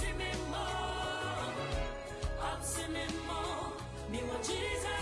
Yɛtebea mɛde nkonim bɔne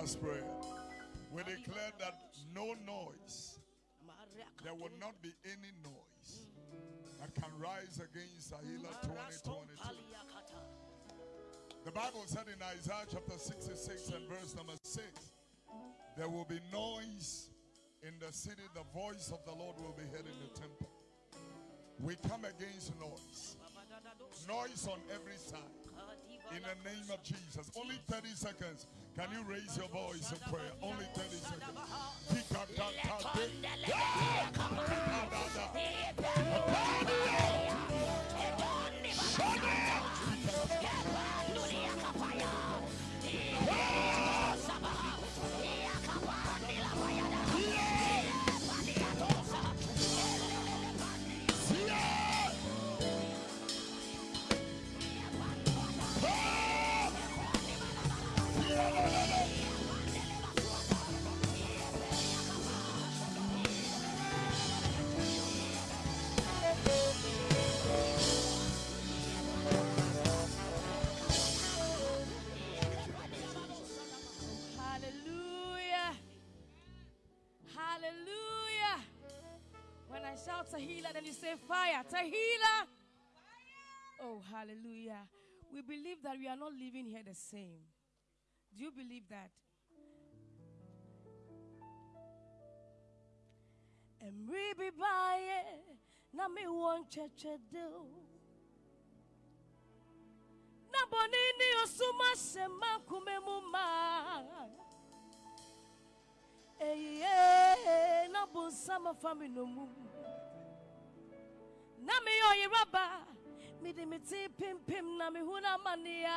last prayer. We declare that no noise, there will not be any noise that can rise against Ahila 2022. The Bible said in Isaiah chapter 66 and verse number 6 there will be noise in the city, the voice of the Lord will be heard in the temple. We come against noise, noise on every side in the name of Jesus. Only 30 seconds. Can you raise your voice in prayer? Only 30 seconds. Say fire. Tehillah. Oh, hallelujah. We believe that we are not living here the same. Do you believe that? Baye na me won cheche do. Na osuma kume na. Me me pim pim na huna mania.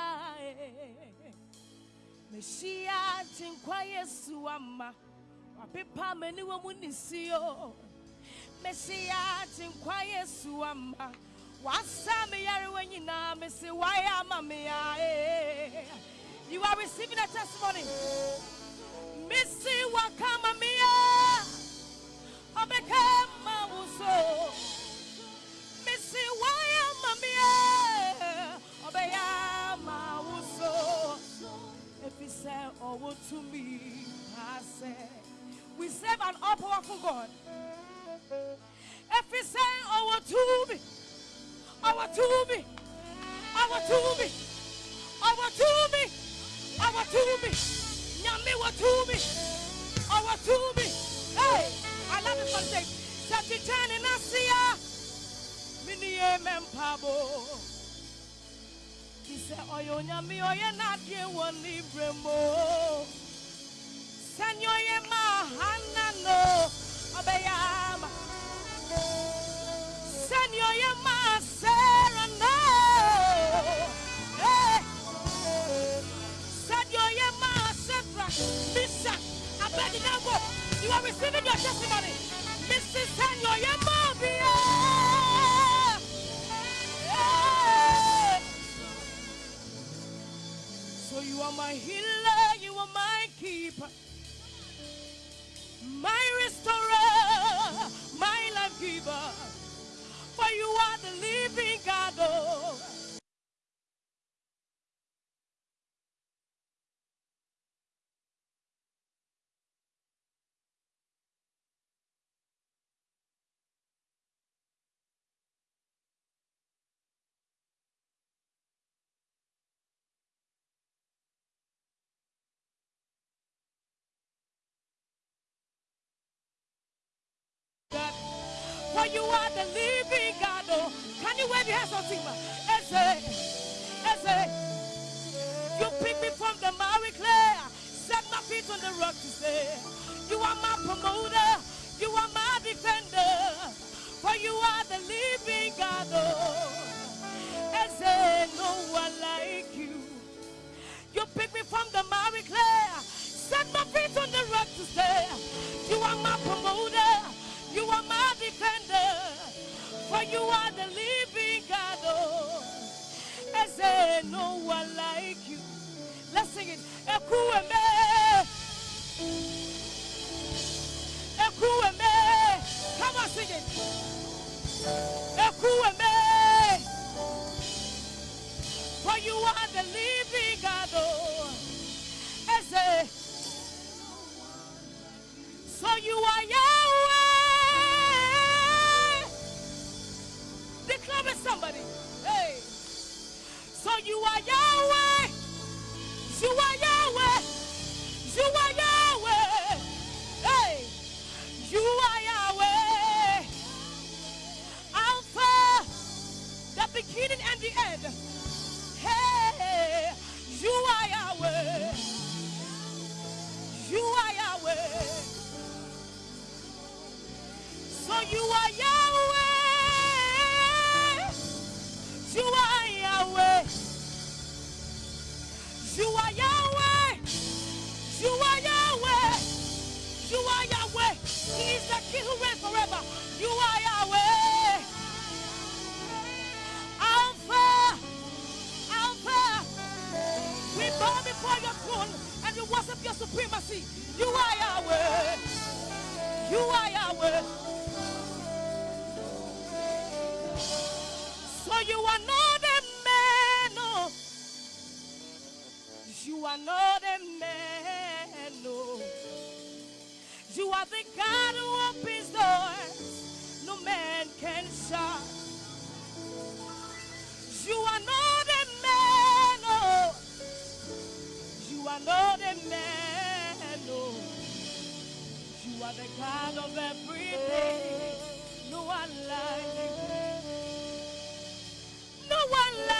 Me shia. Me shia. Wasa me yare when na me say why am me ya. You are receiving a testimony. Missy wakama mia. Obekema uso. Said, Oh, to me, I said, We serve an all powerful God. If he said, Oh, to me, oh, to me, oh, to me, oh, to me, oh, to me, Nyame, what to me, oh, to me. Hey, I love it this one thing. Sati in Asia, mini nyami oye nadie woni bremo. Sanyo ye mahana no. Eh. Sanyo ye masera. Misha, Abednego, you are receiving your testimony. Mrs. Ye mobia. You are my healer, you are my keeper, my restorer, my life giver. For you are the living God. Oh. Are the living God. Oh, can you wave your hands on Tima? Eze, Eze, you pick me from the miry clay, set my feet on the rock to stay. You are my promoter, you are my defender. For you are the living God. Oh, Eze, no one like you. You pick me from the miry clay, set my feet on the rock to say, You are my promoter, defender, for you are the living God. Oh, I say no one like you. Let's sing it. Ekwueme, Ekwueme. Come on, sing it. Ekwueme. For you are the living God. Oh, I say, so you are Yahweh. You are Yahweh. You are Yahweh. You are Yahweh. Hey. You are Yahweh. Alpha, the beginning and the end. Hey. You are Yahweh. You are Yahweh. So you are Yahweh. You are You are Yahweh. You are Yahweh. You are Yahweh. He is the King who reigns forever. You are Yahweh. Alpha. Alpha. We bow before your throne and we worship your supremacy. You are Yahweh. You are Yahweh. So you are not You are not a man, no. You are the God who opens doors no man can shut. You are not a man, no. You are not a man, no. You are the God of everything. No one like you. No one like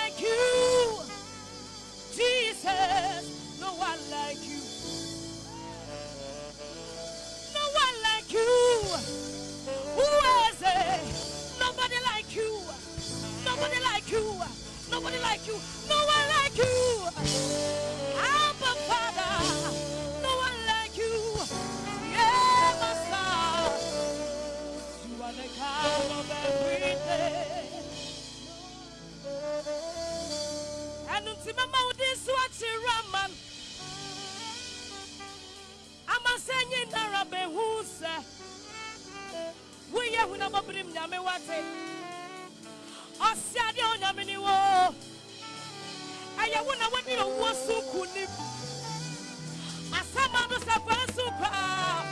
Nobody like you. No one like you. Abba Father. No one like you. Yeah, my son. You are the God of everything. And until my mouth is watching Raman. I'm a singing Arabe who's. We are who never bring Yamewate ɔse adeɛ onyame ni wo ɛyɛ wo na wode owuo so kunim asɛma no sɛ fa so paa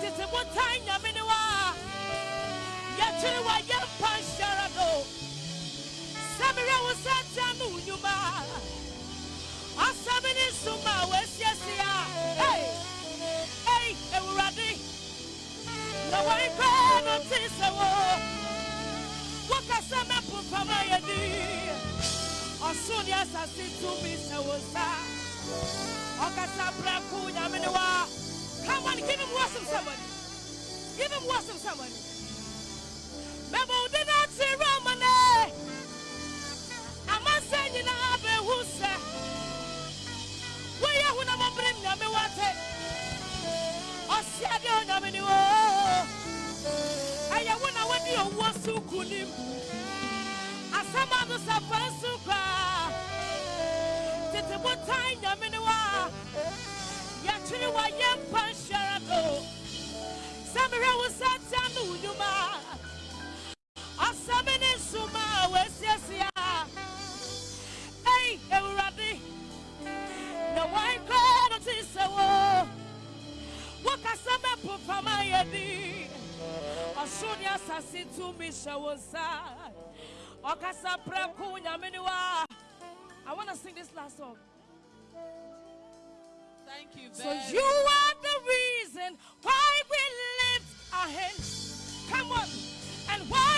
tete botan nyame ni wa yɛkyere wa yɛmpa nhyɛra do sɛ merɛ wo sɛ tia no wo nnwuma asɛm ne nsoma a wɔasiesie a ei ei awurade na wɔrekɔ no te sɛ wo wokasa mɛpo fam a yɛdi ɔsoro ne asase tumi sɛ wo nsa ɔkasa brako nyame ne wa come on give him worship somebody give him worship somebody mɛma wo de no ate rama ne amansa nyinaa bɛhu sɛ woyɛ honamɔbere nyame wate ɔseade onyame ne o wode owuo so kunim asɛm a no sɛ fa nso koraa tete botan nyame ne wa. Yɛtwere wa yɛmpa nhyɛra do sɛ mehwɛ wo sa tia no wo nnwuma asɛm ne a wɔasiesie a ei awurade na wɔnkɔ no te sɛ wo wokasa fama yɛdi ɔsoro ne asase tumi hyɛ wo nsa ɔkasa prɛko nyame ne wa I want to sing this last song. Thank you So you are the reason why we lift our hands. Come on. And why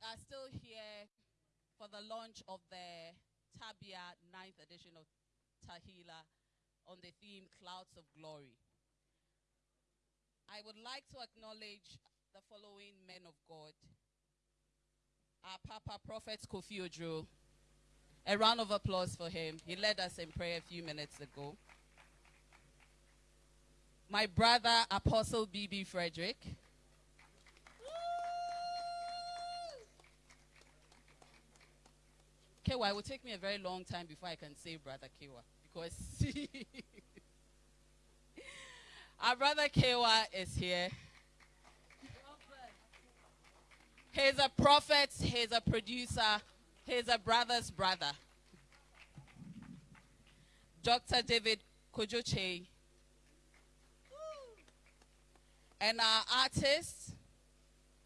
are still here for the launch of the Tabia 9th edition of Tehillah on the theme Clouds of Glory. I would like to acknowledge the following men of God. Our Papa Prophet Kofi Ojo. A round of applause for him. He led us in prayer a few minutes ago. My brother Apostle BB Frederick. Kewa, it will take me a very long time before I can say brother Kewa because our brother Kewa is here. He's a prophet, he's a producer, he's a brother's brother. Dr. David Kojoche. And our artist,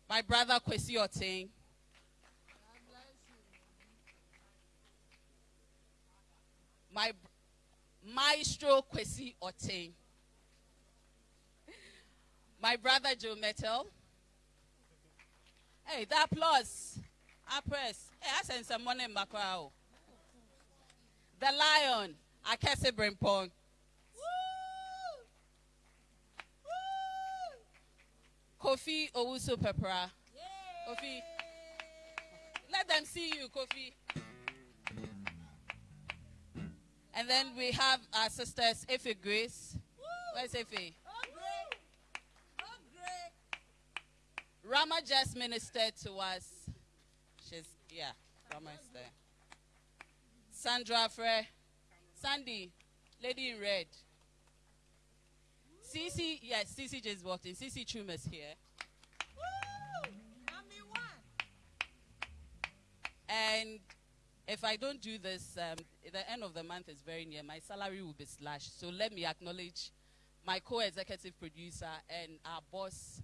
my brother Kwesi Oteng. My maestro Kwesi Oteng. My brother Joe Mettle. Hey, that applause. I press. Hey, I send some money in crowd. The lion. I can't Brimpong. Kofi Owusu Peprah. Kofi. Let them see you, Kofi. And then we have our sisters, Efe Grace. Where's Efe? Rama just ministered to us. She's, yeah, Rama is there. Sandra Frey. Sandy, lady in red. CC, yes, CC just walked in. CC Chuma's here. And if I don't do this, um, the end of the month is very near. My salary will be slashed. So let me acknowledge my co-executive producer and our boss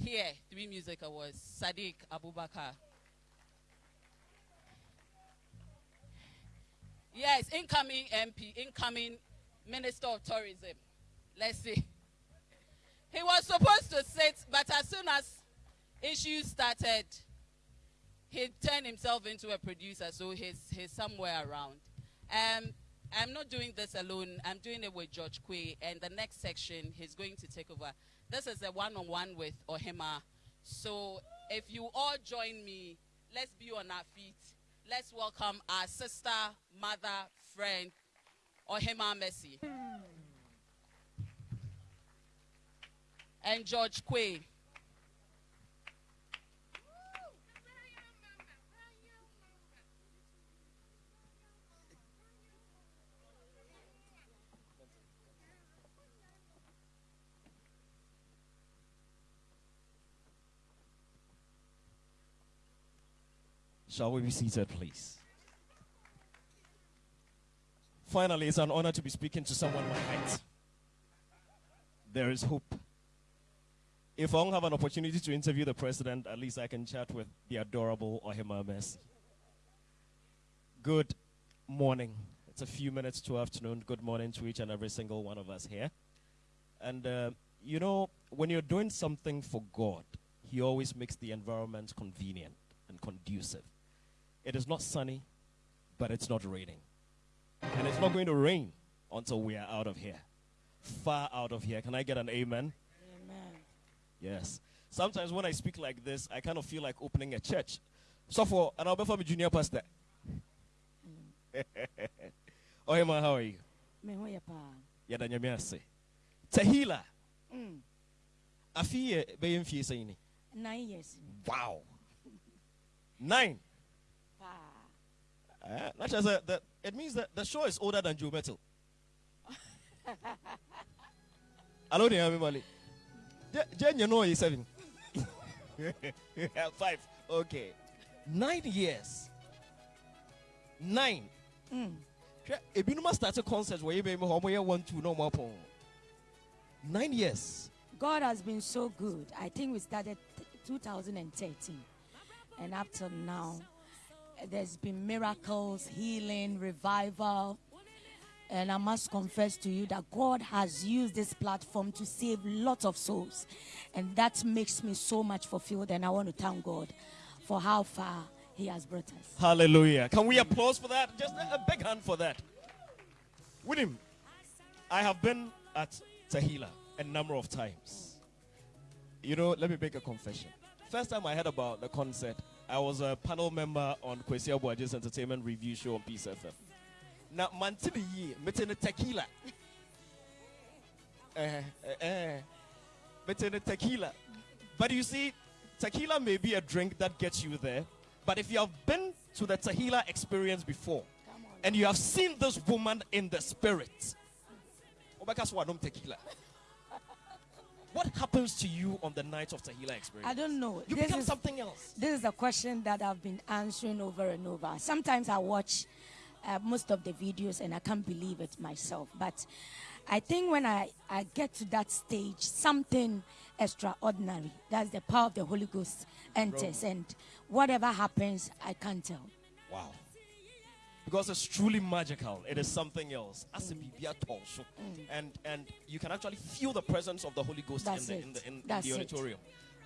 here, Three Music Awards, Sadiq Abubakar. Yes, incoming MP, incoming Minister of Tourism. Let's see. He was supposed to sit, but as soon as issues started, he turned himself into a producer, so he's, he's somewhere around. Um, I'm not doing this alone. I'm doing it with George Quaye, and the next section, he's going to take over. This is a one-on-one with Ohemaa. So if you all join me, let's be on our feet. Let's welcome our sister, mother, friend, Ohemaa Mercy. And George Quaye. Shall we be seated, please? Finally, it's an honor to be speaking to someone my height. There is hope. If I don't have an opportunity to interview the president, at least I can chat with the adorable Ohemaa Mercy. Good morning. It's a few minutes to afternoon. Good morning to each and every single one of us here. And, uh, you know, when you're doing something for God, He always makes the environment convenient and conducive. It is not sunny, but it's not raining. And it's not going to rain until we are out of here. Far out of here. Can I get an amen? Amen. Yes. Sometimes when I speak like this, I kind of feel like opening a church. So for an Albert family for junior pastor. oh, Emma, how are you? Yada nyamiase. Tehillah. Mm. Afiye be mfie sayini. 9 years. Wow. 9. Uh, not just that, that it means that the show is older than Joe Mettle. Hello, there, everybody. Jen, you know he's seven. Five. Okay. Nine years. Nine. Mm. Hwɛ, ebinom start a concert where you be home where one two no more pon. Nine years. God has been so good. I think we started 2013. And up till now, there's been miracles, healing, revival. And I must confess to you that God has used this platform to save lots of souls. And that makes me so much fulfilled. And I want to thank God for how far He has brought us. Hallelujah. Can we applause for that? Just a, big hand for that. Him, I have been at Tehillah a number of times. You know, let me make a confession. First time I heard about the concert, I was a panel member on Kwesi Aboagye's entertainment review show on Peace FM. Now, man, to the year, meeting the tequila. Eh, eh, eh. Meeting the tequila. But you see, tequila may be a drink that gets you there. But if you have been to the tequila experience before, and you have seen this woman in the spirit, Obeka Swadom tequila. What happens to you on the night of the tequila experience? I don't know. You This become is- something else. This is a question that I've been answering over and over. Sometimes I watch uh, most of the videos and I can't believe it myself. But I think when I, I get to that stage, something extraordinary, that's the power of the Holy Ghost enters. And whatever happens, I can't tell. Wow. Because it's truly magical. It is something else. As a baby at. And and you can actually feel the presence of the Holy Ghost That's in the in the, in, in the auditorium.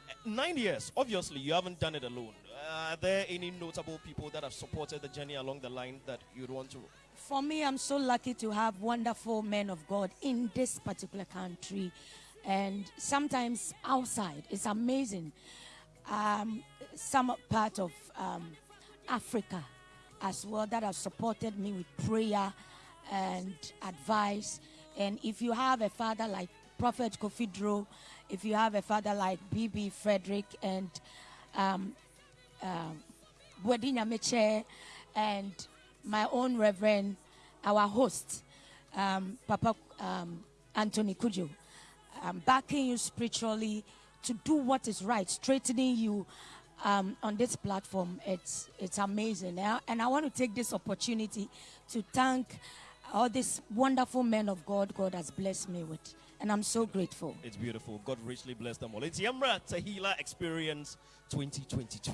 Uh, Nine years. Obviously, you haven't done it alone. Uh, are there any notable people that have supported the journey along the line that you'd want to? For me, I'm so lucky to have wonderful men of God in this particular country and sometimes outside. It's amazing. Um, some part of um, Africa as well that have supported me with prayer and advice. And if you have a father like Prophet Kofi Dro, if you have a father like BB Frederick and um, um, Meche and my own Reverend, our host, um, Papa um, Anthony Kujo, um, backing you spiritually to do what is right, straightening you um, on this platform. It's it's amazing, and I want to take this opportunity to thank all these wonderful men of God God has blessed me with, and I'm so grateful. It's beautiful. God richly bless them all. It's Yamra Tehillah Experience 2022.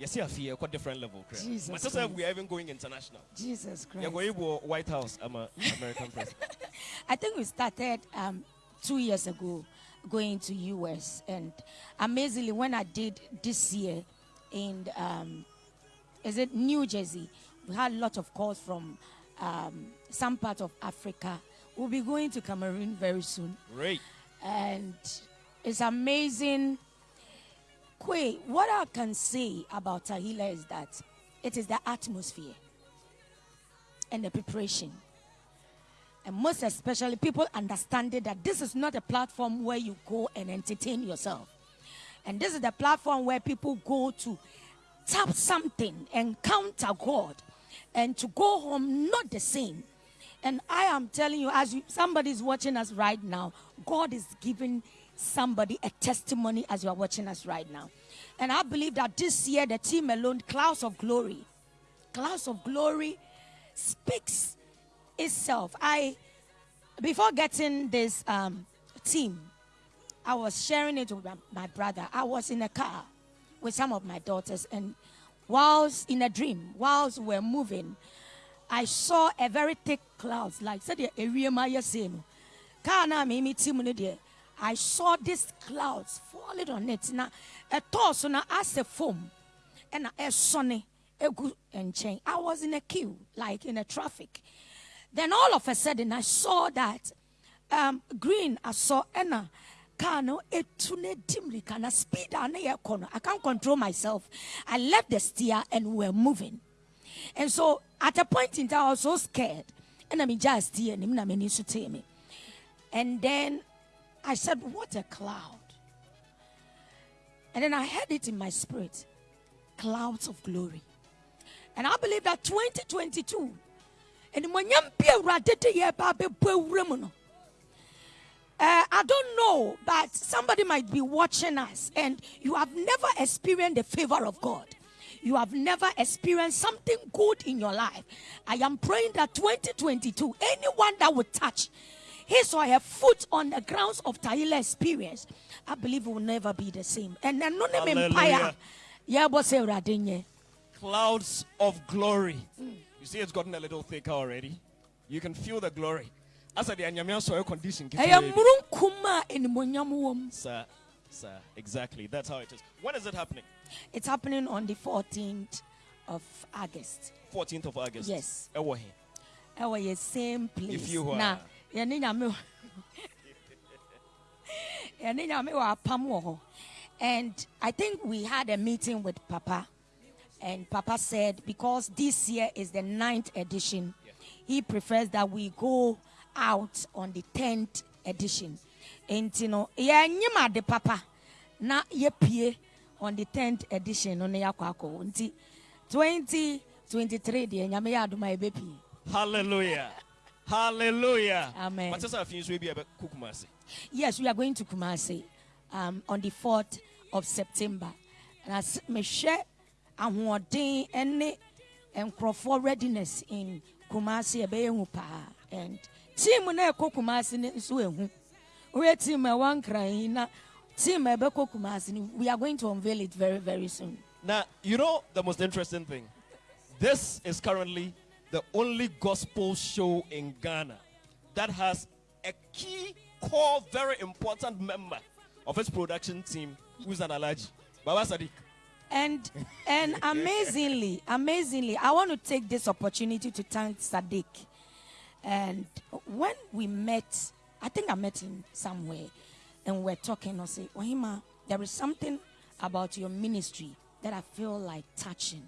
Yes, yeah, fear quite different level. Chris. Jesus like Christ. we are even going international. Jesus Christ. Yeah, going to White House. I'm American president. I think we started um, two years ago going to US, and amazingly, when I did this year in um, is it New Jersey, we had a lot of calls from um, some part of Africa. We'll be going to Cameroon very soon, Great. and it's amazing. Kwe, what I can say about Tehillah is that it is the atmosphere and the preparation and most especially people understanding that this is not a platform where you go and entertain yourself. And this is the platform where people go to tap something encounter god and to go home not the same. And i am telling you as you, somebody is watching us right now god is giving somebody a testimony as you are watching us right now. And i believe that this year the team alone clouds of glory clouds of glory speaks itself. I before getting this um, team, I was sharing it with my, brother. I was in a car with some of my daughters, and whilst in a dream, whilst we're moving, I saw a very thick clouds, like said the area Maya saying. Car na me team I saw these clouds falling on it. Na a toss na as a foam, and a sunny a good and nkyɛn. I was in a queue, like in a traffic. Then all of a sudden, I saw that um, green. I saw Anna. Car no etu ne dimly of speed. I can't control myself. I left the steer and we were moving. And so at a point in time, I was so scared. And I'm just steer and I'm me. And then I said, What a cloud. And then I heard it in my spirit clouds of glory. And I believe that 2022, and when uh, I don't know, but somebody might be watching us and you have never experienced the favor of God. You have never experienced something good in your life. I am praying that 2022, anyone that would touch his or her foot on the grounds of Tehillah experience, I believe will never be the same. And name empire. Yeah, boss, eh, Radinye. Clouds of glory. You see, it's gotten a little thicker already. You can feel the glory. As a the Anyamia soil condition. keep Ɛyɛ away. mmurunkum a animuonyam wɔ mu. Sir, sir, exactly. That's how it is. When is it happening? It's happening on the 14th of August. 14th of August. Yes. Ɛwɔ he? Ɛwɔ yɛ same place. If you were- Na yɛne nyame wɔ- nyame wɔ apam wɔ hɔ. And I think we had a meeting with Papa. And Papa said, because this year is the ninth edition, he prefers that we go out on the 10th edition. And you know, yeah, de Papa, na yepie on the 10th edition on na yakɔ akɔ. Nti 2023 deɛ nyame yɛ adom a. Hallelujah. Hallelujah. Amen. But just a few be about Kukumasi. Yes, we are going to Kumasi um, on the 4th of September. And as mehwɛ ahoɔden ne nkurɔfoɔ readiness in Kumasi ɛbɛyɛ hu paa. And team na ɛkɔ Kumasi no nso ehu. Woyɛ team ɛwɔ nkran na team ɛbɛkɔ we are going to unveil it very very soon. Now, you know the most interesting thing? This is currently the only gospel show in Ghana that has a key, core, very important member of its production team who's an allergy. Baba Sadiq. And and amazingly, amazingly, I want to take this opportunity to thank Sadiq. And when we met, I think I met him somewhere, and we're talking. I say, Ohemaa, there is something about your ministry that I feel like touching.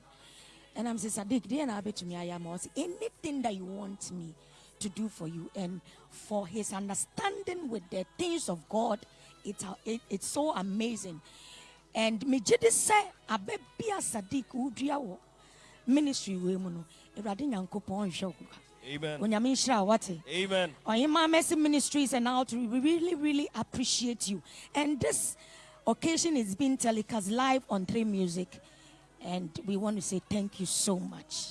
And I'm saying, Sadiq, dear Nabe to me, I am also anything that you want me to do for you, and for his understanding with the things of God, it's it, it's so amazing. And me gye de sɛ abɛbia sadiq wodua wɔ ministry wei mu no awurade nyankopɔn nhwɛ wo Amen. onyame nhyira wate Amen. Ohemaa Mercy Ministries and Outreach, we really, really appreciate you. And this occasion is being telecast live on Three Music. And we want to say thank you so much.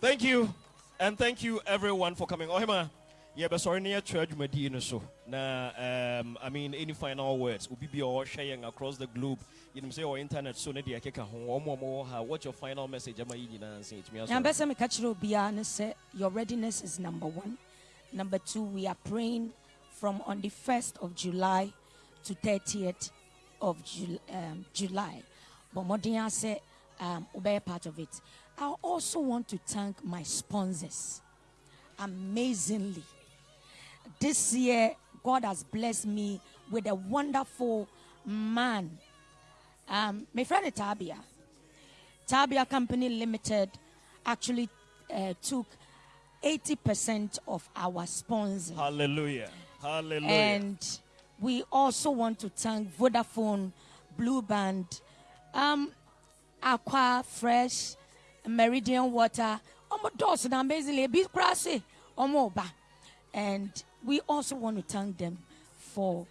Thank you. And thank you everyone for coming. Ohemaa, yeah, but sorry, near church Medina so. Na um I mean any final words. Will be all sharing across the globe. You know say or internet so na dia keka ho omo omo. What's your final message? Am I nyina say it me Now, aso. best me catch you and say your readiness is number one. Number two, we are praying from on the 1st of July to 30th of Jul- um, July. But Modian said, um, obey part of it. I also want to thank my sponsors. Amazingly, this year, God has blessed me with a wonderful man. Um, my friend Tabia. Tabia Company Limited actually uh, took 80% of our sponsors. Hallelujah. Hallelujah. And we also want to thank Vodafone, Blue Band, um, Aqua Fresh, Meridian Water, Omo Dawson, amazingly, Big Grassy, Omo Ba. And we also want to thank them for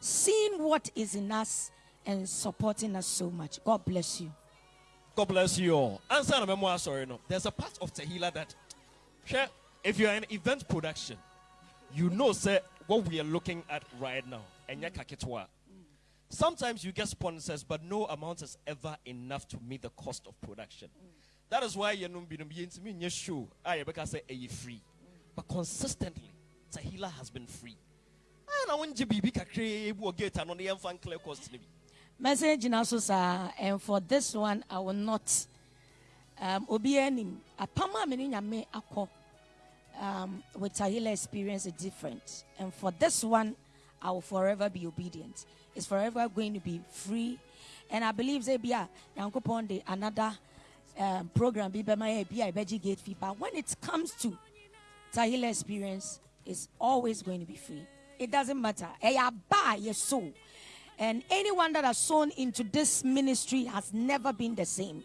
seeing what is in us and supporting us so much. God bless you. God bless you all. Answer the memoir, sorry, no. There's a part of Tehillah that, if you're an event production, you know, sir, what we are looking at right now. Enya kaketwa. Sometimes you get sponsors, but no amount is ever enough to meet the cost of production. That is why ah, you know, me in show, I because say free, but consistently, Tahila has been free. And I want to be big a get and the fan clear cost. message na so saa and for this one i will not um obiara nim apam a me nyame akɔ um with tahila experience is different. And for this one i will forever be obedient. It's forever going to be free. And i believe say bia nyankopɔn de another um, program bi bɛma yɛ bi a ɛbɛgye gate fee. But when it comes to Tahila experience is always going to be free. It doesn't matter. Eh, Yɛsow. And anyone that has sown into this ministry has never been the same.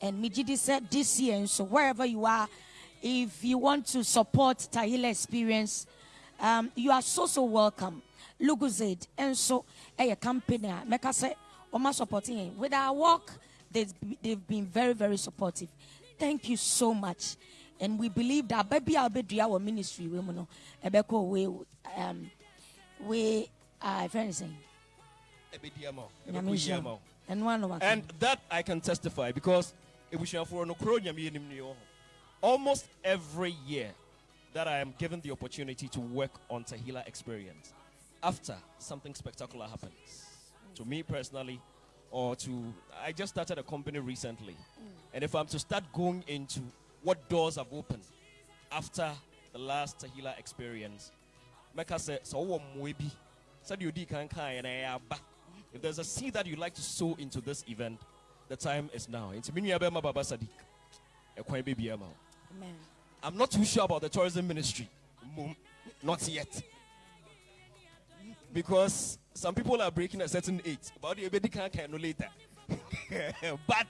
And Mijidi said this year, and so wherever you are, if you want to support Tehillah experience, um, you are so so welcome. Lucozade, and so eh, a company, ah, make us say, Oma supporting. With our work, they've been very, very supportive. Thank you so much. And we believe that baby I'll be our ministry, we know, Ebeko, we, um, we, uh, if anything, Nyame nhyira. and one of And that I can testify because ebusuafo no kuro nyame anim ni wɔ hɔ. almost every year that I am given the opportunity to work on Tehillah experience after something spectacular happens to me personally or to I just started a company recently. And if I'm to start going into what doors have opened after the last Tehillah experience Mecca said so wo mmoa bi sɛdeɛ odi kan kaeɛ na ɛyɛ aba if there's a seed that you'd like to sow into this event, the time is now. It's Minya Bema Baba Sadiq. Ekwan baby ama. Amen. I'm not too sure about the tourism ministry. Mm, not yet. Because some people are breaking a certain age. About the can't no later. but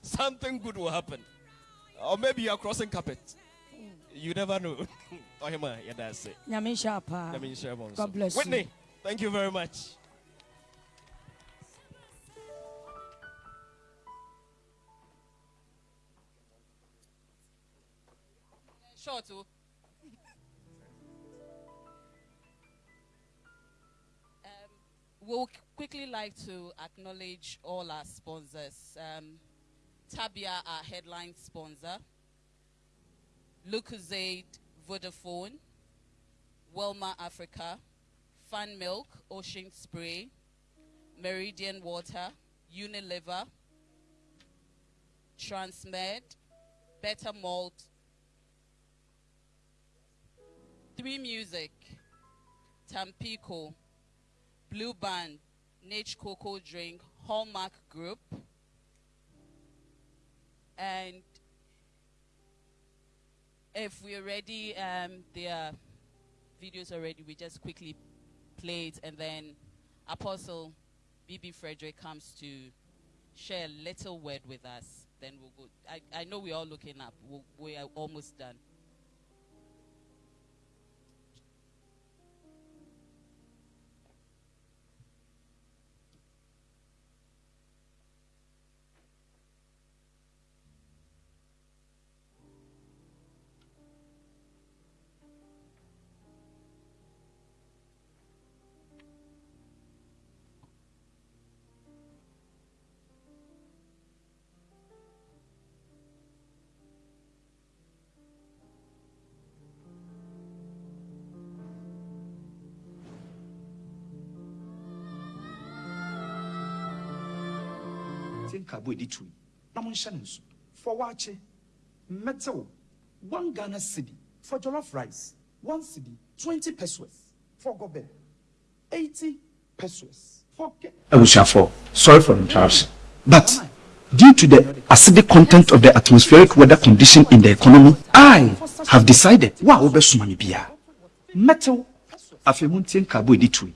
something good will happen. Or maybe you're crossing carpet. You never know. Oh, Ohemaa, yeah, that's it. Nyame nhyira paa. Let me share one. God bless you. Whitney, thank you very much. Short. oh. um, we'll quickly like to acknowledge all our sponsors. Um, Tabia, our headline sponsor. Lucozade, Vodafone. Wilmar Africa. Fun Milk, Ocean Spray. Meridian Water. Unilever. Transmed. Better Malt. Three Music. Tampico. Blue Band. Nage Cocoa Drink. Hallmark Group. And if we're ready, um, their videos already, we just quickly play it and then Apostle BB Frederick comes to share a little word with us. Then we'll go. I, I know we're all looking up. We'll, we are almost done. Tie nkaabo a ɛdi tu na monhyɛ ne nso. Fa waakye one ghana cedi for jollof rice one cedi twenty pesos. For gobe eighty pesos. For ke. abusuafo sorry for interruption but due to the acidic content of the atmospheric weather condition in the economy i have decided wo a wobɛsoma me biara mɛtew afei montie nkaabo a ɛdi tu yi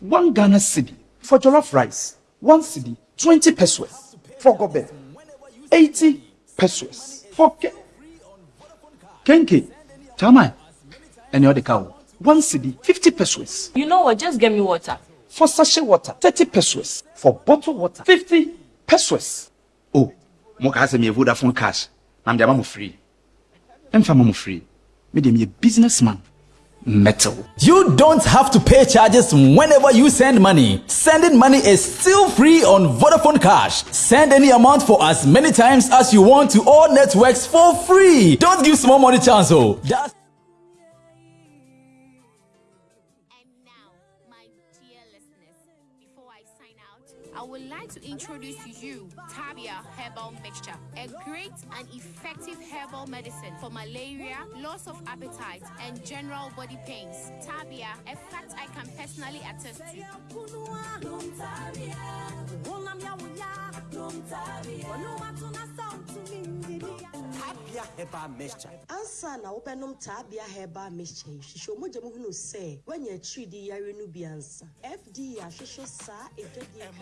na one Ghana cedi for jollof rice, one cedi, 20 pesos for gobe, 80 pesos for ke- kenke, tamai, the other cow, one cedi, 50 pesos You know what? Just get me water. for sachet water, 30 pesos for bottled water, 50 pesos. Oh, moka has me Vodafone cash, I'm the free. I'm from free. Me dem a businessman. Metal. You don't have to pay charges whenever you send money. Sending money is still free on Vodafone Cash. Send any amount for as many times as you want to all networks for free. Don't give small money chance, oh. That's introduce to you Tabia Herbal Mixture, a great and effective herbal medicine for malaria, loss of appetite, and general body pains. Tabia, a fact I can personally attest to. Tabia Herbal Mixture. ansa na wobɛnom taabea herbal mixture yi hyehyɛ ɔmogya mu hunu sɛ woanya akyiridi yare no bi ansa fda ahwehwɛ saa ɛdwadeɛ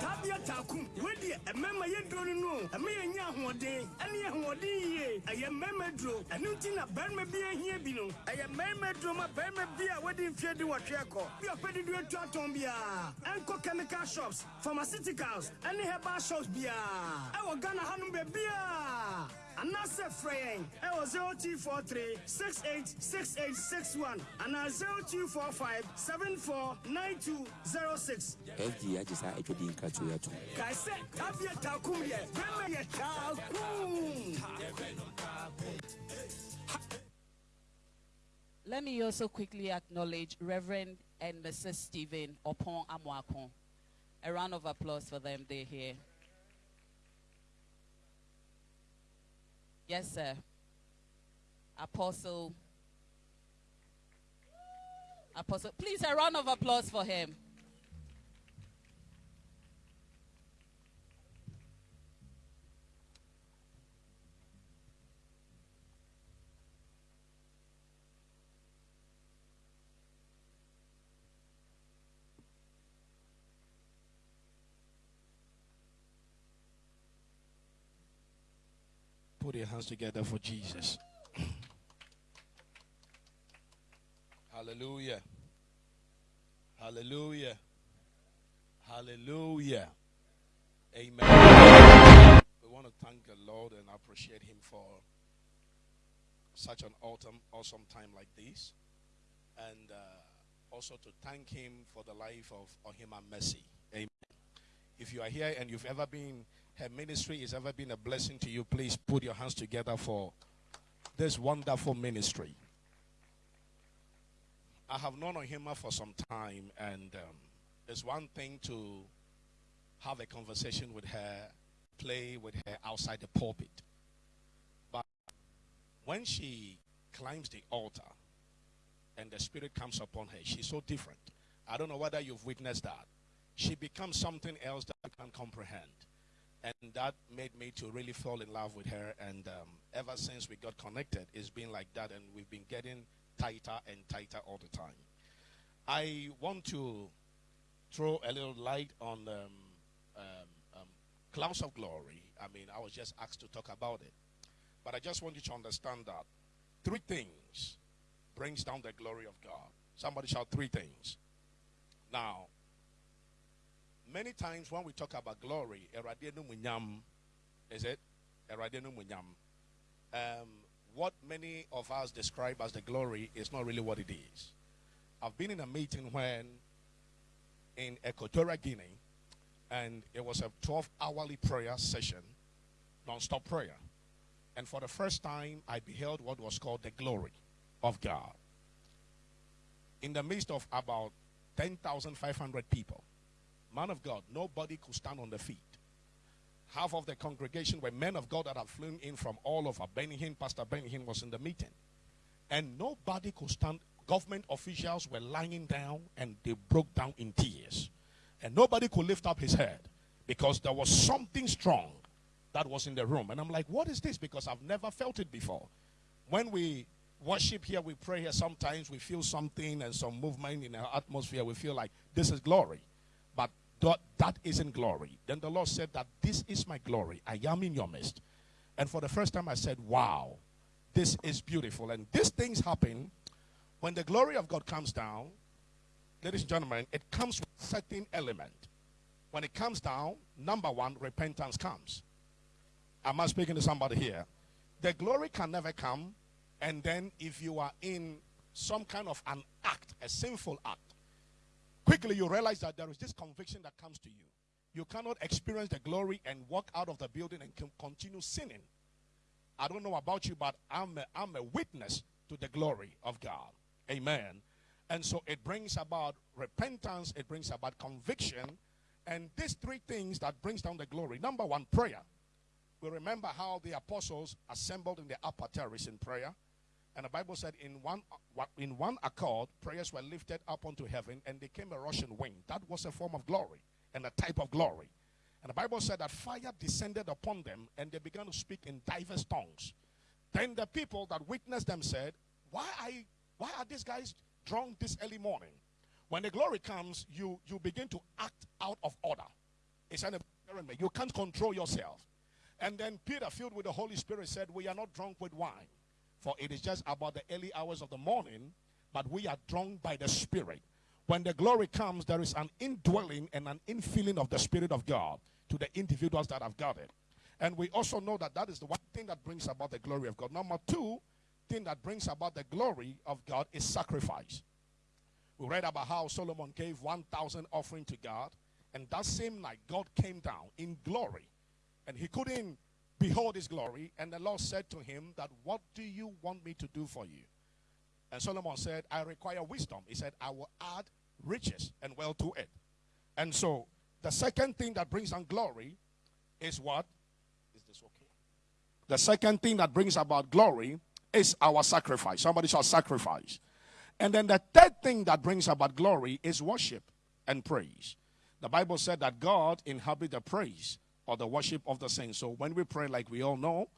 Tabia takum. Wedi ɛmɛma yɛ duro no no. Ɛmɛ yɛ nya ahoɔden. Ɛne yɛ ahoɔden yie. Ɛyɛ mɛma duro. Ɛno nti na bɛrima bi ahia bi no. Ɛyɛ mɛma duro ma bɛrima bi a wɔde mfie di wɔtwe akɔ. Bi a ɔpɛ de duro atu atɔn biara. Ɛnkɔ chemical shops, pharmaceuticals, ɛne herbal shops biara. Ɛwɔ Ghana hanom baabiara. anaasɛ frɛ yɛn ɛwɔ 0243 686861 anaa 0245 749206 fd agye saa atwadi nkratoɔ yi ato kae sɛ tabea takum deɛ bɛma yɛ taakum Let me also quickly acknowledge Reverend and Mrs. Stephen Opon Amwakon. A round of applause for them. They're here. Yes, sir. Apostle. Apostle. Please, a round of applause for him. Put your hands together for Jesus. Hallelujah. Hallelujah. Hallelujah. Amen. We want to thank the Lord and appreciate Him for such an autumn, awesome time like this. And uh, also to thank him for the life of Ohemaa Mercy. Amen. If you are here and you've ever been, her ministry has ever been a blessing to you, please put your hands together for this wonderful ministry. I have known Ohemaa for some time, and um, it's one thing to have a conversation with her, play with her outside the pulpit. But when she climbs the altar and the Spirit comes upon her, she's so different. I don't know whether you've witnessed that. She becomes something else that I can't comprehend. And that made me to really fall in love with her. And um, ever since we got connected, it's been like that. And we've been getting tighter and tighter all the time. I want to throw a little light on um, um, um, clouds of glory. I mean, I was just asked to talk about it. But I just want you to understand that three things brings down the glory of God. Somebody shout three things. Now, many times when we talk about glory, is it? Um, what many of us describe as the glory is not really what it is. I've been in a meeting when in Equatorial Guinea, and it was a 12 hourly prayer session, non stop prayer. And for the first time, I beheld what was called the glory of God. In the midst of about 10,500 people, man of God, nobody could stand on the feet. Half of the congregation were men of God that had flown in from all over. Benny Pastor Benny was in the meeting. And nobody could stand. Government officials were lying down and they broke down in tears. And nobody could lift up his head because there was something strong that was in the room. And I'm like, what is this? Because I've never felt it before. When we worship here, we pray here, sometimes we feel something and some movement in our atmosphere. We feel like this is glory. That isn't glory. Then the Lord said that this is my glory. I am in your midst. And for the first time, I said, wow, this is beautiful. And these things happen when the glory of God comes down. Ladies and gentlemen, it comes with certain element. When it comes down, number one, repentance comes. Am I speaking to somebody here? The glory can never come, and then if you are in some kind of an act, a sinful act, quickly you realize that there is this conviction that comes to you. You cannot experience the glory and walk out of the building and continue sinning. I don't know about you, but I'm a, I'm a witness to the glory of God. Amen. And so it brings about repentance, it brings about conviction, and these three things that brings down the glory. Number one, prayer. We remember how the apostles assembled in the upper terrace in prayer. And the Bible said in one uh, in one accord, prayers were lifted up unto heaven, and there came a rushing wind. That was a form of glory and a type of glory. And the Bible said that fire descended upon them, and they began to speak in diverse tongues. Then the people that witnessed them said, Why are, why are these guys drunk this early morning? When the glory comes, you, you begin to act out of order. It's an environment. You can't control yourself. And then Peter, filled with the Holy Spirit, said, We are not drunk with wine, for it is just about the early hours of the morning, but we are drunk by the Spirit. When the glory comes, there is an indwelling and an infilling of the Spirit of God to the individuals that have got it. And we also know that that is the one thing that brings about the glory of God. Number two thing that brings about the glory of God is sacrifice. We read about how Solomon gave 1,000 offering to God. And that same night, God came down in glory and he couldn't behold his glory. And the Lord said to him that, what do you want me to do for you? And Solomon said, I require wisdom. He said, I will add riches and wealth to it. And so the second thing that brings on glory is what? Is this okay? The second thing that brings about glory is our sacrifice. Somebody shall sacrifice. And then the third thing that brings about glory is worship and praise. The Bible said that God inhabits the praise or the worship of the saints. So when we pray, like we all know,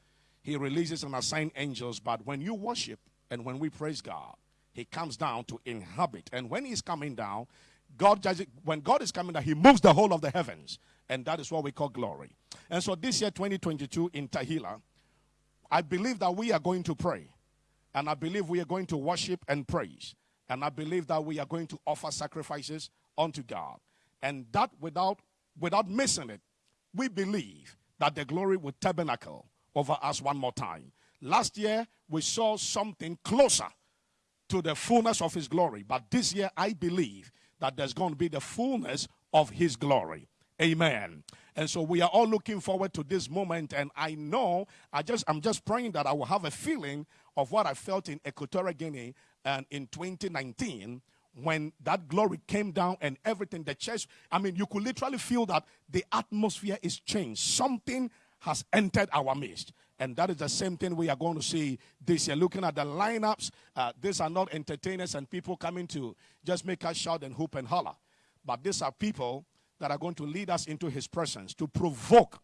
He releases and assigns angels. But when you worship and when we praise God, He comes down to inhabit. And when He's coming down, God judges, when God is coming down, He moves the whole of the heavens. And that is what we call glory. And so this year, 2022, in Tehillah, I believe that we are going to pray. And I believe we are going to worship and praise. And I believe that we are going to offer sacrifices unto God. And that without without missing it, we believe that the glory will tabernacle over us one more time. Last year, we saw something closer to the fullness of his glory. But this year, I believe that there's going to be the fullness of his glory. Amen. And so we are all looking forward to this moment. And I know I just I'm just praying that I will have a feeling of what I felt in Equatorial Guinea and in 2019 when that glory came down and everything, the church, I mean, you could literally feel that the atmosphere is changed. Something has entered our midst. And that is the same thing we are going to see this year. Looking at the lineups, uh, these are not entertainers and people coming to just make us shout and hoop and holler. But these are people that are going to lead us into his presence to provoke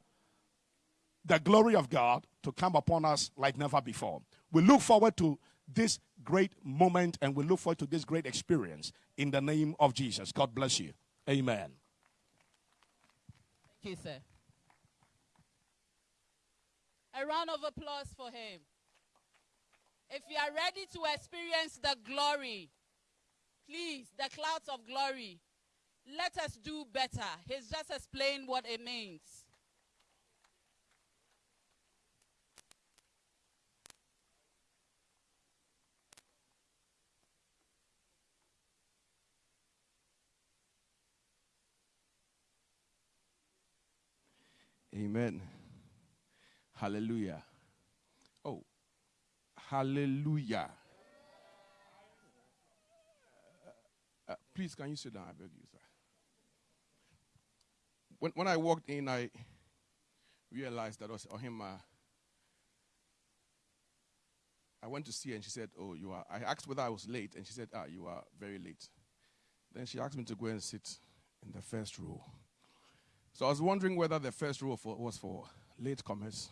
the glory of God to come upon us like never before. We look forward to this great moment and we look forward to this great experience in the name of Jesus. God bless you. Amen. Thank you, sir. A round of applause for him. If you are ready to experience the glory, please, the clouds of glory, let us do better. He's just explained what it means. Amen. Hallelujah. Oh, hallelujah. Uh, uh, please, can you sit down? I beg you, sir. When, when I walked in, I realized that was Ohemaa. I went to see her and she said, Oh, you are. I asked whether I was late, and she said, Ah, you are very late. Then she asked me to go and sit in the first row. So I was wondering whether the first row for, was for late comers.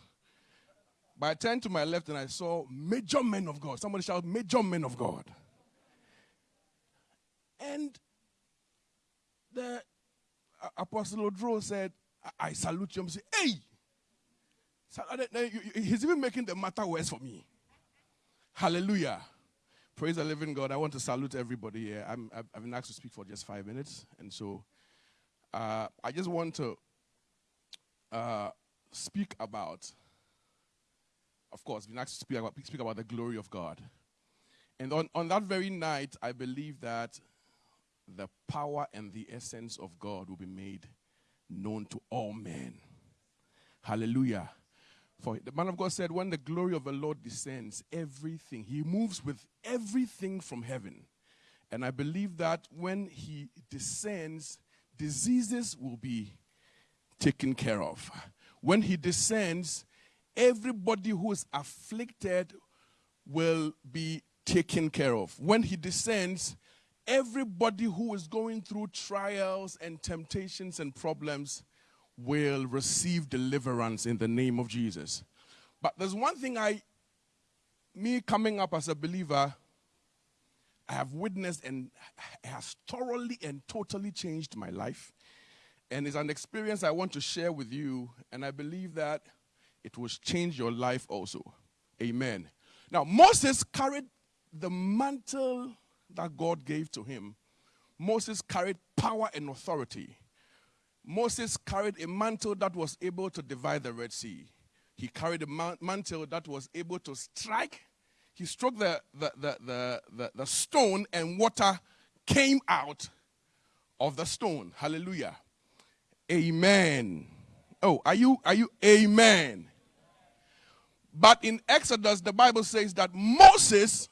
But I turned to my left and I saw major men of God. Somebody shout, major men of God. And the Apostle Odro said, I, I salute you. I say, hey! He's even making the matter worse for me. Hallelujah. Praise the living God. I want to salute everybody here. i have been asked to speak for just five minutes. And so uh, I just want to uh, speak about, of course, been asked to speak about, speak about the glory of God. And on, on that very night, I believe that the power and the essence of God will be made known to all men. Hallelujah. For the man of God said, when the glory of the Lord descends, everything, he moves with everything from heaven. And I believe that when he descends, diseases will be taken care of. When he descends, everybody who is afflicted will be taken care of. When he descends, everybody who is going through trials and temptations and problems will receive deliverance in the name of Jesus. But there's one thing I, me coming up as a believer, I have witnessed and has thoroughly and totally changed my life. And it's an experience I want to share with you, and I believe that it will change your life also. Amen. Now, Moses carried the mantle that God gave to him. Moses carried power and authority. Moses carried a mantle that was able to divide the Red Sea. He carried a mantle that was able to strike. He struck the, the, the, the, the, stone, and water came out of the stone. Hallelujah. Amen. Oh, are you are you amen? But in Exodus the Bible says that Moses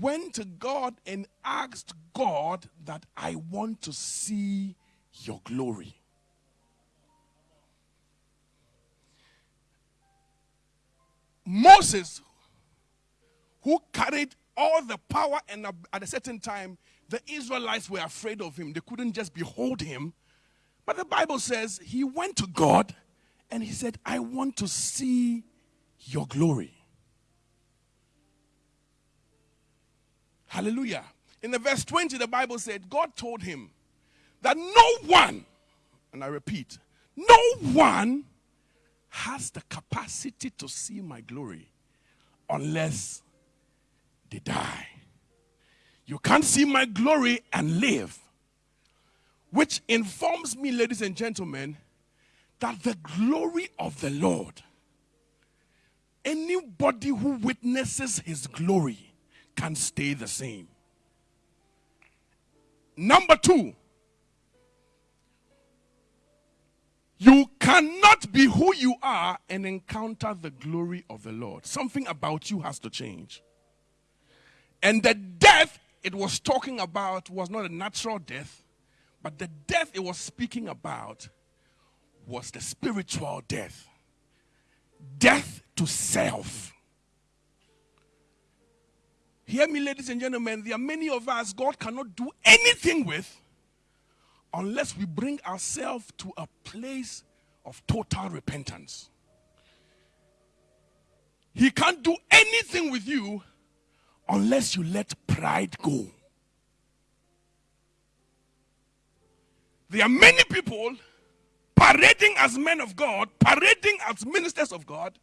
went to God and asked God that I want to see your glory. Moses, who carried all the power, and at a certain time, the Israelites were afraid of him. They couldn't just behold him, but the Bible says he went to God and he said, I want to see your glory. Hallelujah. In the verse 20, the Bible said, God told him that no one, and I repeat, no one has the capacity to see my glory unless they die. You can't see my glory and live. Which informs me, ladies and gentlemen, that the glory of the Lord, anybody who witnesses his glory can stay the same. Number two, you cannot be who you are and encounter the glory of the Lord. Something about you has to change. And the death it was talking about was not a natural death, but the death it was speaking about was the spiritual death death to self. Hear me, ladies and gentlemen, there are many of us God cannot do anything with unless we bring ourselves to a place of total repentance. He can't do anything with you unless you let pride go. There are many people parading as men of God, parading as ministers of God,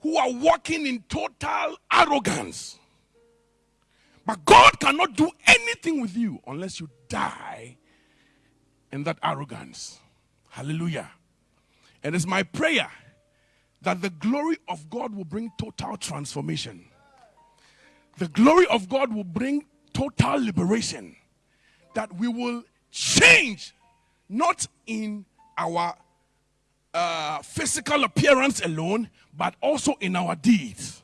who are walking in total arrogance. But God cannot do anything with you unless you die in that arrogance. Hallelujah. And it's my prayer that the glory of God will bring total transformation. The glory of God will bring total liberation. That we will change, not in our uh, physical appearance alone, but also in our deeds.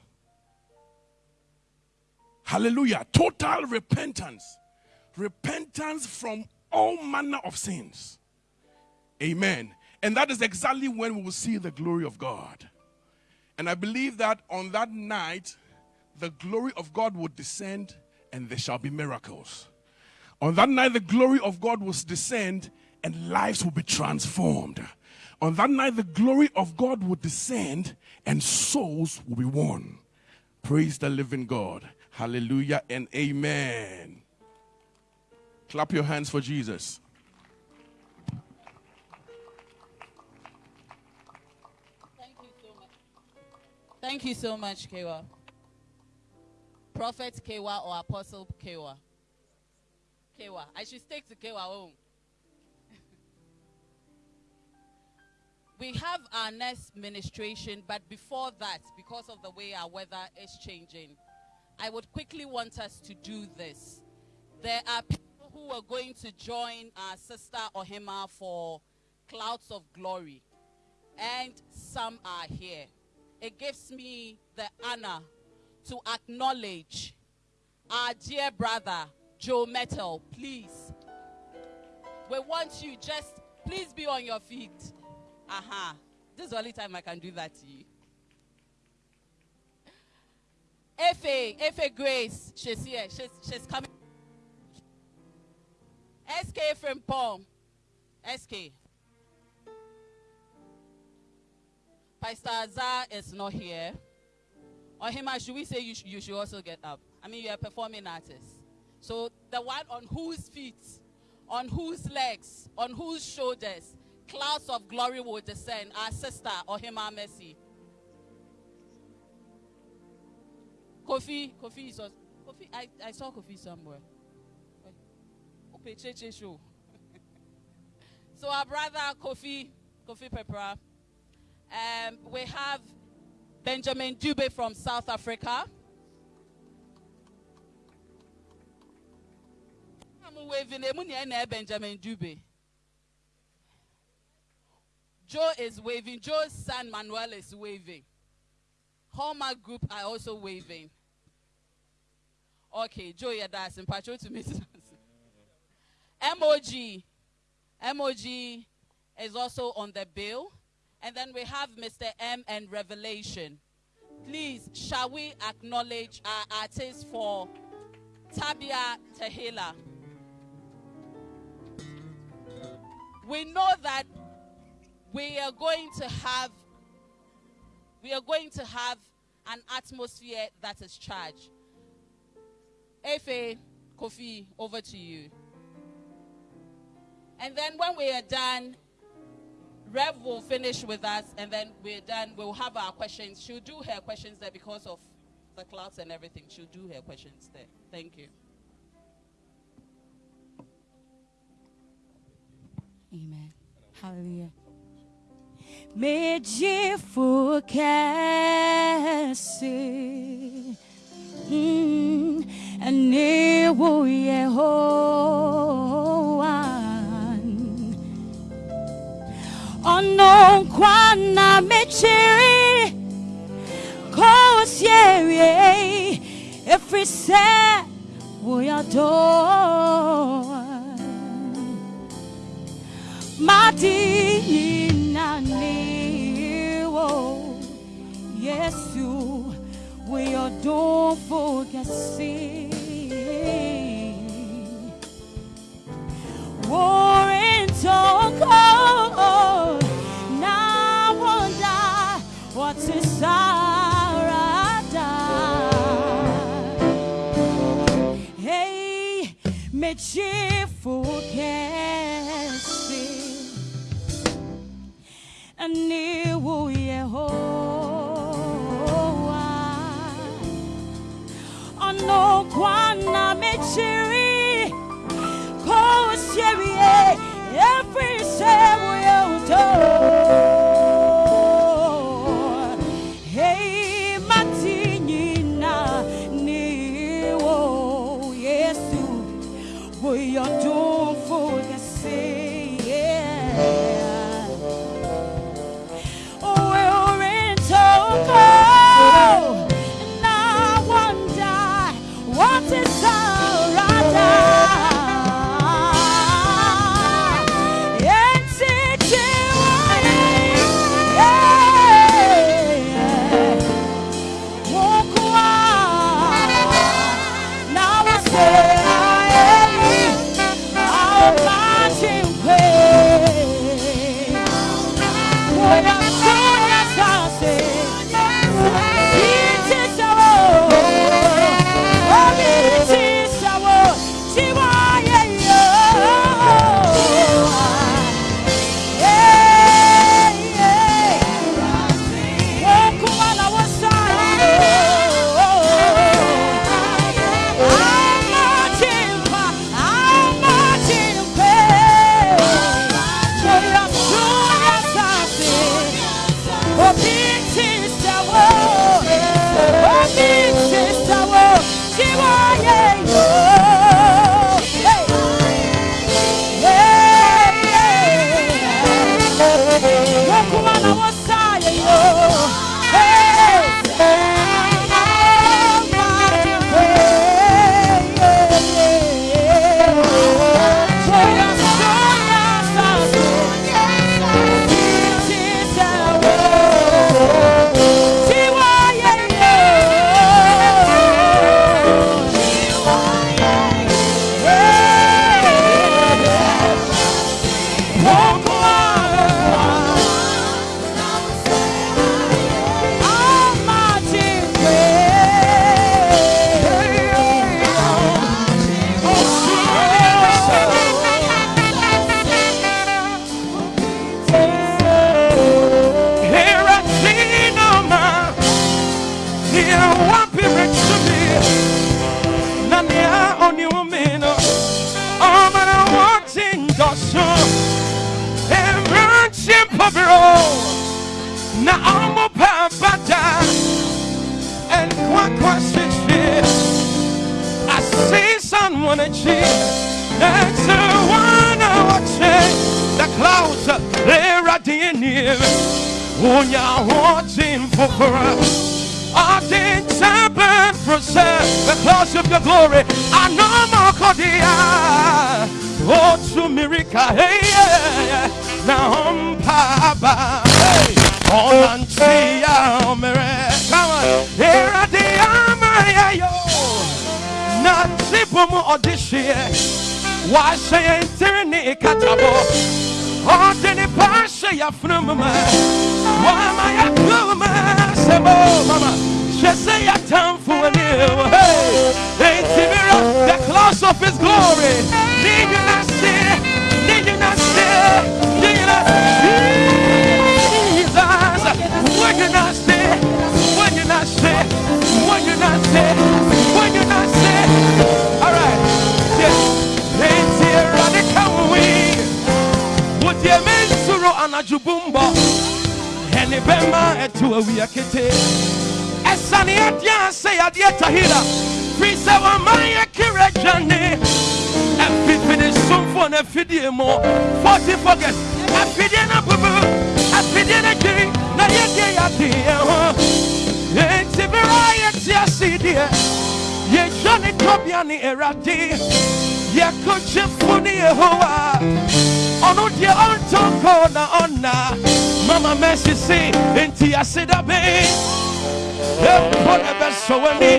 Hallelujah. Total repentance. Repentance from all manner of sins. Amen. And that is exactly when we will see the glory of God. And I believe that on that night, the glory of God will descend and there shall be miracles. On that night, the glory of God will descend and lives will be transformed. On that night, the glory of God will descend and souls will be won. Praise the living God. Hallelujah and amen. Clap your hands for Jesus. Thank you so much. Thank you so much, Kewa. Prophet Kewa or Apostle Kewa? Kewa. I should stick to Kewa home. Oh. we have our next ministration, but before that, because of the way our weather is changing, I would quickly want us to do this. There are people who are going to join our sister Ohemaa for Clouds of Glory, and some are here. It gives me the honor to acknowledge our dear brother, Joe Mettle. Please, we want you just please be on your feet. Aha. Uh-huh. This is the only time I can do that to you. Efe, Efe Grace, she's here. She's, she's coming. SK from Paul. SK. Pastor Azar is not here. Or him, should we say you, sh- you should also get up? I mean, you're a performing artist. So the one on whose feet, on whose legs, on whose shoulders, clouds of glory will descend. Our sister, Ohemaa Mercy. Kofi, Kofi is also, Kofi, I, I saw Kofi somewhere. Show. so our brother Kofi, Kofi Peprah, um, we have Benjamin Dube from South Africa. I'm waving Benjamin Dube. Joe is waving. Joe's son Manuel is waving. Hallmark Group are also waving. Okay, Joe, that's in patrol to me. MOG. MOG is also on the bill. And then we have Mr. M and Revelation. Please, shall we acknowledge our artist for Tabia Tehillah? We know that we are going to have we are going to have an atmosphere that is charged. Efe, Kofi, over to you. And then when we are done, Rev will finish with us, and then we're done. We'll have our questions. She'll do her questions there because of the clouds and everything. She'll do her questions there. Thank you. Amen. Hallelujah. Medifo kese mm, Anewo Yehoah ono kwana mechiri kosiere every set we adore. Madini nani wo yesu we adore for me cheerful casting na niwo Yehowa ono kwana me every Ono die ontoko na ona. Mama Mercy say, enti asida be. Whatever so any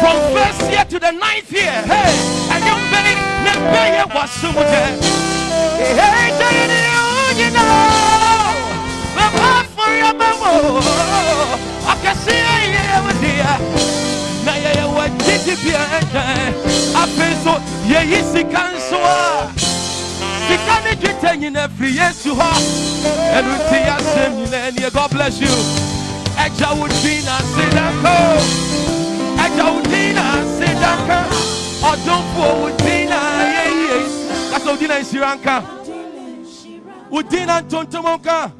from first year to the ninth year. Hey, and you pay, never pay was so much. Hey, you know, path for your memo. I can see I am dear. Na ya ya wa titi bia enta. Apeso ye yisi kansoa. Sika ne dwetɛ nyina firi yesu hɔ ɛno nti asɛm nyina nie god bless you ɛgya wo din na ase danko ɛgya wo din na ase danka ɔdomfoɔ wo din na yɛyie kasa wo din na nhyira nka wo din na ntontom nka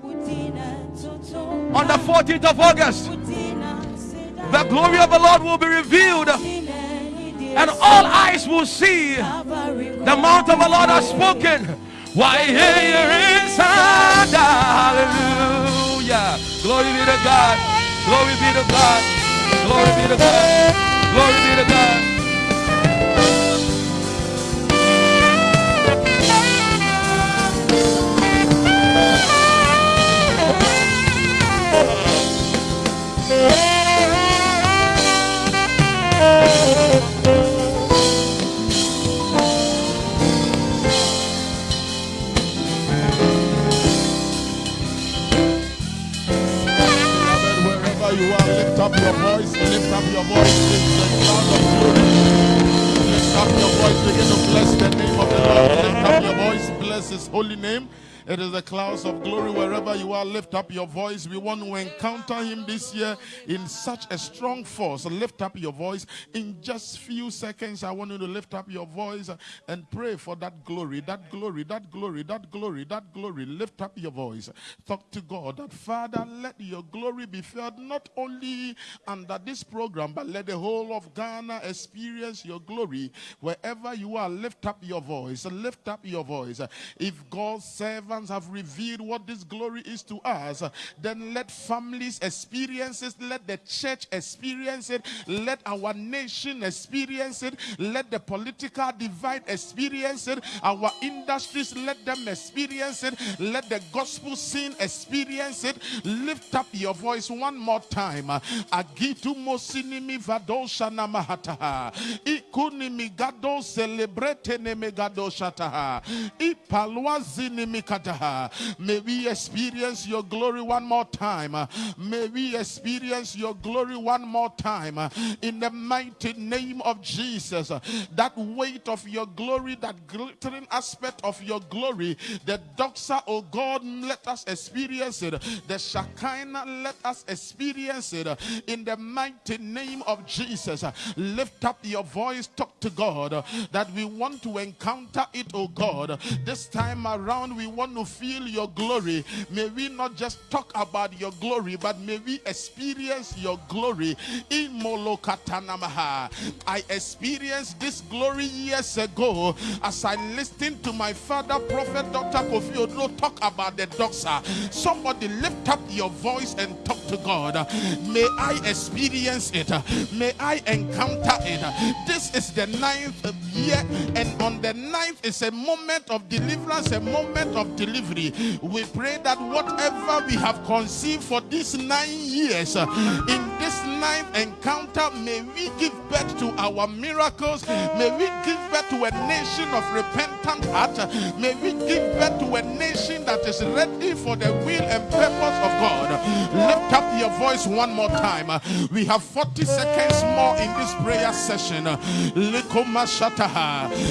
on the 14th of august the glory of the lord will be revealed and all eyes will see the mouth of the Lord has spoken. Why here is Hallelujah. Glory be to God. Glory be to God. Glory be to God. Glory be to God. Up your voice, lift up your voice in the cloud of glory. Lift up your voice, begin to bless the name of the Lord. Lift up your voice, bless his holy name. It is the clouds of glory wherever you are. Lift up your voice. We want to encounter him this year in such a strong force. Lift up your voice. In just few seconds, I want you to lift up your voice and pray for that glory, that glory, that glory, that glory, that glory. Lift up your voice. Talk to God that Father, let your glory be felt not only under this program, but let the whole of Ghana experience your glory. Wherever you are, lift up your voice. Lift up your voice. If God's have revealed what this glory is to us, then let families experience it, let the church experience it, let our nation experience it, let the political divide experience it, our industries let them experience it, let the gospel scene experience it. Lift up your voice one more time. Agitu mosinimi vadosha namahataha. Ikunimi gado celebrate nemegado shataha. Ipalwazini mikataha. May we experience your glory one more time. May we experience your glory one more time. In the mighty name of Jesus. That weight of your glory, that glittering aspect of your glory, the doxa, oh God, let us experience it. The Shekinah, let us experience it. In the mighty name of Jesus. Lift up your voice, talk to God that we want to encounter it, oh God. This time around, we want to feel your glory. May we not just talk about your glory, but may we experience your glory. In Molokatanamaha. I experienced this glory years ago as I listened to my father, Prophet Dr. Kofi Odro, talk about the doxa. Somebody lift up your voice and talk to God. May I experience it. May I encounter it. This is the ninth year, and on the ninth is a moment of deliverance, a moment of delivery. We pray that whatever we have conceived for these nine years, in this ninth encounter, may we give birth to our miracles. May we give birth to a nation of repentant heart. May we give birth to a nation that is ready for the will and purpose of God. Lift up your voice one more time. We have 40 seconds more in this prayer session.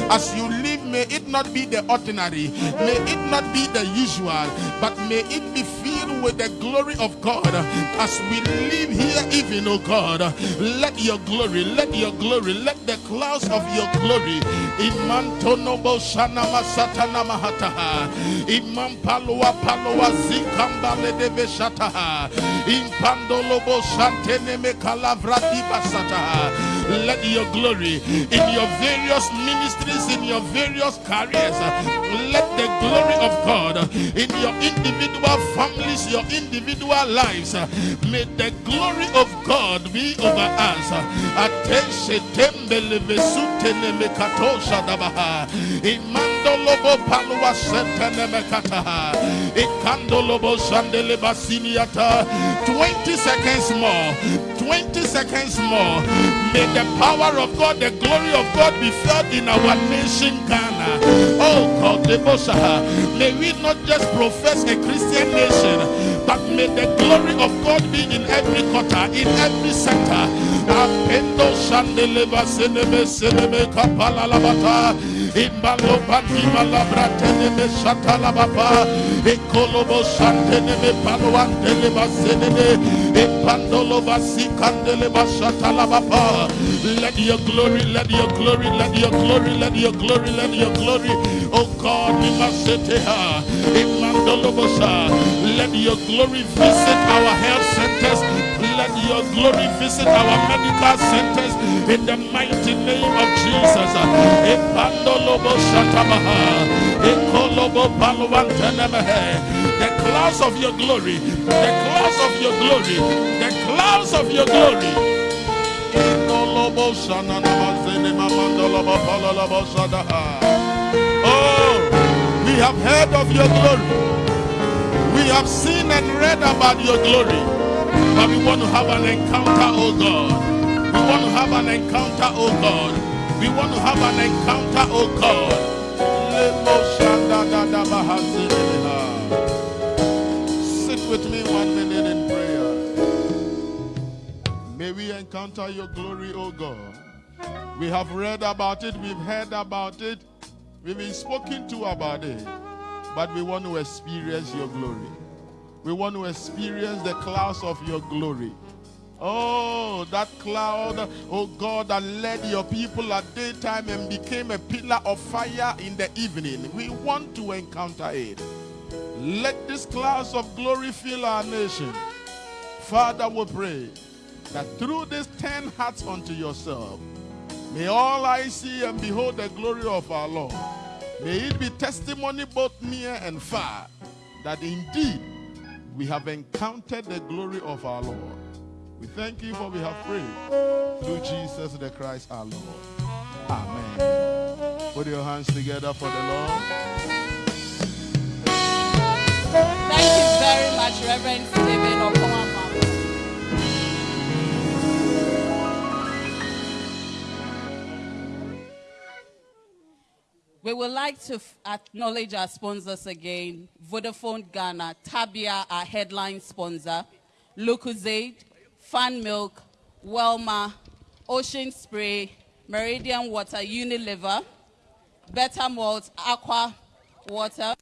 As you leave, may it not be the ordinary, may it not be the usual, but may it be filled with the glory of God. As we live here, even, oh God, let your glory, let your glory, let the clouds of your glory. Imantonobo shanama satana mahataha. Imam palwa palwa zikambale deve shataha. Impandolobo shantene me kalavrati basataha. Let your glory in your various ministries, in your various careers, let the glory of God in your individual families, your individual lives. May the glory of God be over us. Imandolobo palwa sentene mekataha. Ikandolobo shandele basiniata. 20 seconds more. 20 seconds more. May the power of God, the glory of God be felt in our nation, Ghana. Oh God. May we not just profess a Christian nation, but may the glory of God be in every quarter, in every sector. Let your glory, let your glory, let your glory, let your glory, let your glory. Oh God. Let your glory visit our health centers. Your glory visit our medical centers in the mighty name of Jesus. The clouds of your glory, the clouds of your glory, the clouds of your glory. Oh, we have heard of your glory. We have seen and read about your glory. But we want to have an encounter, oh God. We want to have an encounter, oh God. We want to have an encounter, oh God. Sit with me one minute in prayer. May we encounter your glory, oh God. We have read about it, we've heard about it, we've been spoken to about it, but we want to experience your glory. We want to experience the clouds of your glory. Oh, that cloud, oh God, that led your people at daytime and became a pillar of fire in the evening. We want to encounter it. Let these clouds of glory fill our nation. Father, we pray that through these ten hearts unto yourself, may all eyes see and behold the glory of our Lord. May it be testimony both near and far that indeed we have encountered the glory of our Lord. We thank you for we have prayed through Jesus the Christ our Lord. Amen. Put your hands together for the Lord. Thank you very much, Reverend Stephen Okomama. We would like to acknowledge our sponsors again Vodafone Ghana, Tabia, our headline sponsor, Lucozade, Fan Milk, Wilmar, Ocean Spray, Meridian Water, Unilever, Better Malt, Aqua Water,